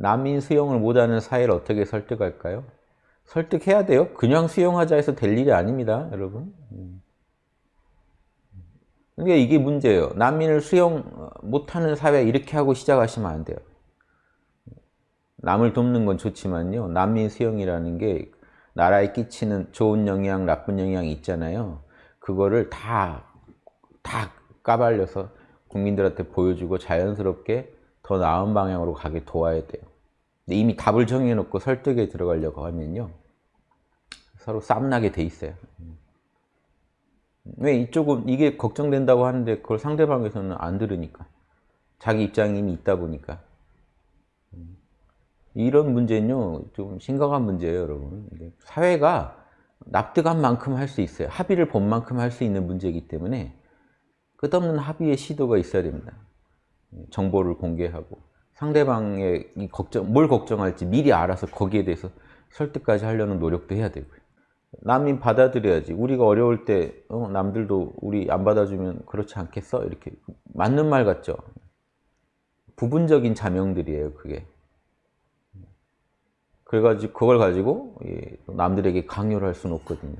난민 수용을 못하는 사회를 어떻게 설득할까요? 설득해야 돼요. 그냥 수용하자 해서 될 일이 아닙니다. 여러분. 음. 그러니까 이게 문제예요. 난민을 수용 못하는 사회 이렇게 하고 시작하시면 안 돼요. 남을 돕는 건 좋지만요. 난민 수용이라는 게 나라에 끼치는 좋은 영향, 나쁜 영향이 있잖아요. 그거를 다, 다 까발려서 국민들한테 보여주고 자연스럽게 더 나은 방향으로 가게 도와야 돼요. 이미 답을 정해놓고 설득에 들어가려고 하면요. 서로 쌈나게 돼 있어요. 왜 이쪽은 이게 걱정된다고 하는데 그걸 상대방에서는 안 들으니까. 자기 입장이 이미 있다 보니까. 이런 문제는요, 좀 심각한 문제예요, 여러분. 사회가 납득한 만큼 할 수 있어요. 합의를 본 만큼 할 수 있는 문제이기 때문에 끝없는 합의의 시도가 있어야 됩니다. 정보를 공개하고 상대방의 걱정, 뭘 걱정할지 미리 알아서 거기에 대해서 설득까지 하려는 노력도 해야 되고요. 남인 받아들여야지. 우리가 어려울 때 어, 남들도 우리 안 받아주면 그렇지 않겠어? 이렇게 맞는 말 같죠? 부분적인 자명들이에요, 그게. 그래가지고 그걸 가지고 남들에게 강요를 할 수는 없거든요.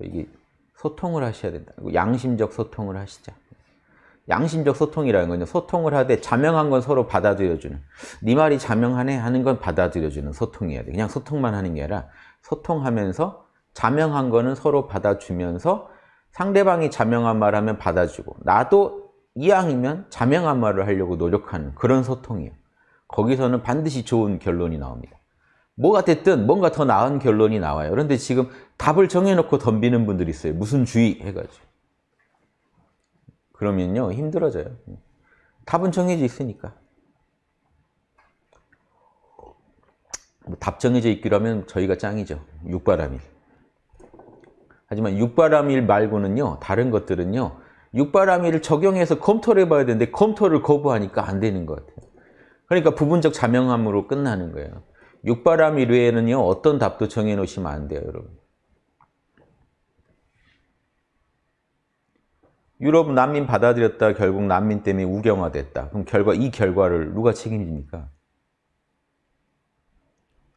이게 소통을 하셔야 된다. 양심적 소통을 하시자. 양심적 소통이라는 건요. 소통을 하되 자명한 건 서로 받아들여주는. 네 말이 자명하네 하는 건 받아들여주는 소통이어야 돼. 그냥 소통만 하는 게 아니라 소통하면서 자명한 거는 서로 받아주면서 상대방이 자명한 말 하면 받아주고 나도 이왕이면 자명한 말을 하려고 노력하는 그런 소통이에요. 거기서는 반드시 좋은 결론이 나옵니다. 뭐가 됐든 뭔가 더 나은 결론이 나와요. 그런데 지금 답을 정해놓고 덤비는 분들이 있어요. 무슨 주의 해가지고. 그러면요 힘들어져요. 답은 정해져 있으니까. 뭐 답 정해져 있기로 하면 저희가 짱이죠. 육바람일. 하지만 육바람일 말고는요 다른 것들은요 육바람일을 적용해서 검토를 해봐야 되는데 검토를 거부하니까 안 되는 것 같아요. 그러니까 부분적 자명함으로 끝나는 거예요. 육바람일 외에는요 어떤 답도 정해놓으시면 안 돼요 여러분. 유럽 난민 받아들였다 결국 난민 때문에 우경화됐다. 그럼 결과 이 결과를 누가 책임집니까?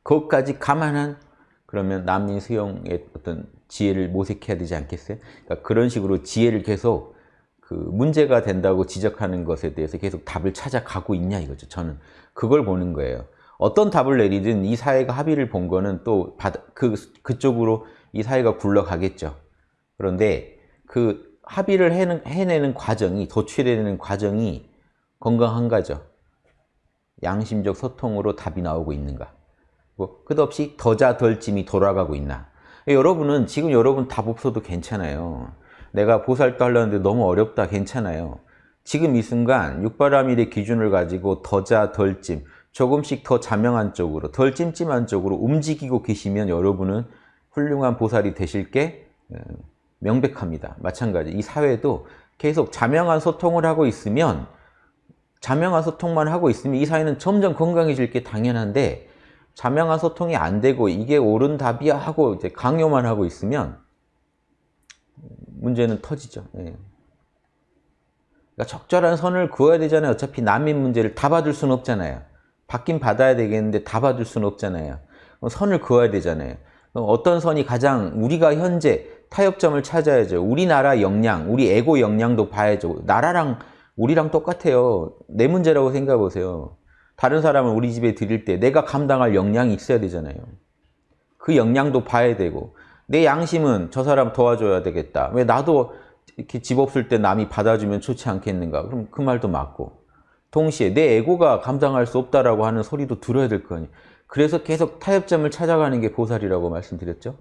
그것까지 감안한 그러면 난민 수용의 어떤 지혜를 모색해야 되지 않겠어요? 그러니까 그런 식으로 지혜를 계속 그 문제가 된다고 지적하는 것에 대해서 계속 답을 찾아가고 있냐 이거죠. 저는 그걸 보는 거예요. 어떤 답을 내리든 이 사회가 합의를 본 거는 또 그, 그쪽으로 이 사회가 굴러가겠죠. 그런데 그 합의를 해는, 해내는 과정이, 도출해내는 과정이 건강한가죠. 양심적 소통으로 답이 나오고 있는가. 뭐 끝없이 더자 덜짐이 돌아가고 있나. 여러분은 지금 여러분 답 없어도 괜찮아요. 내가 보살도 하려는데 너무 어렵다 괜찮아요. 지금 이 순간 육바라밀의 기준을 가지고 더자 덜짐 조금씩 더 자명한 쪽으로 덜 찜찜한 쪽으로 움직이고 계시면 여러분은 훌륭한 보살이 되실 게 어, 명백합니다. 마찬가지 이 사회도 계속 자명한 소통을 하고 있으면 자명한 소통만 하고 있으면 이 사회는 점점 건강해질 게 당연한데 자명한 소통이 안 되고 이게 옳은 답이야 하고 이제 강요만 하고 있으면 문제는 터지죠. 예. 그러니까 적절한 선을 그어야 되잖아요. 어차피 난민 문제를 다 받을 수는 없잖아요. 받긴 받아야 되겠는데 다 받을 수는 없잖아요. 선을 그어야 되잖아요. 어떤 선이 가장 우리가 현재 타협점을 찾아야죠. 우리나라 역량, 우리 에고 역량도 봐야죠. 나라랑 우리랑 똑같아요. 내 문제라고 생각해 보세요. 다른 사람을 우리 집에 들일 때 내가 감당할 역량이 있어야 되잖아요. 그 역량도 봐야 되고 내 양심은 저 사람 도와줘야 되겠다. 왜 나도 이렇게 집 없을 때 남이 받아주면 좋지 않겠는가. 그럼 그 말도 맞고 동시에 내 에고가 감당할 수 없다라고 하는 소리도 들어야 될 거 아니에요. 그래서 계속 타협점을 찾아가는 게 보살이라고 말씀드렸죠.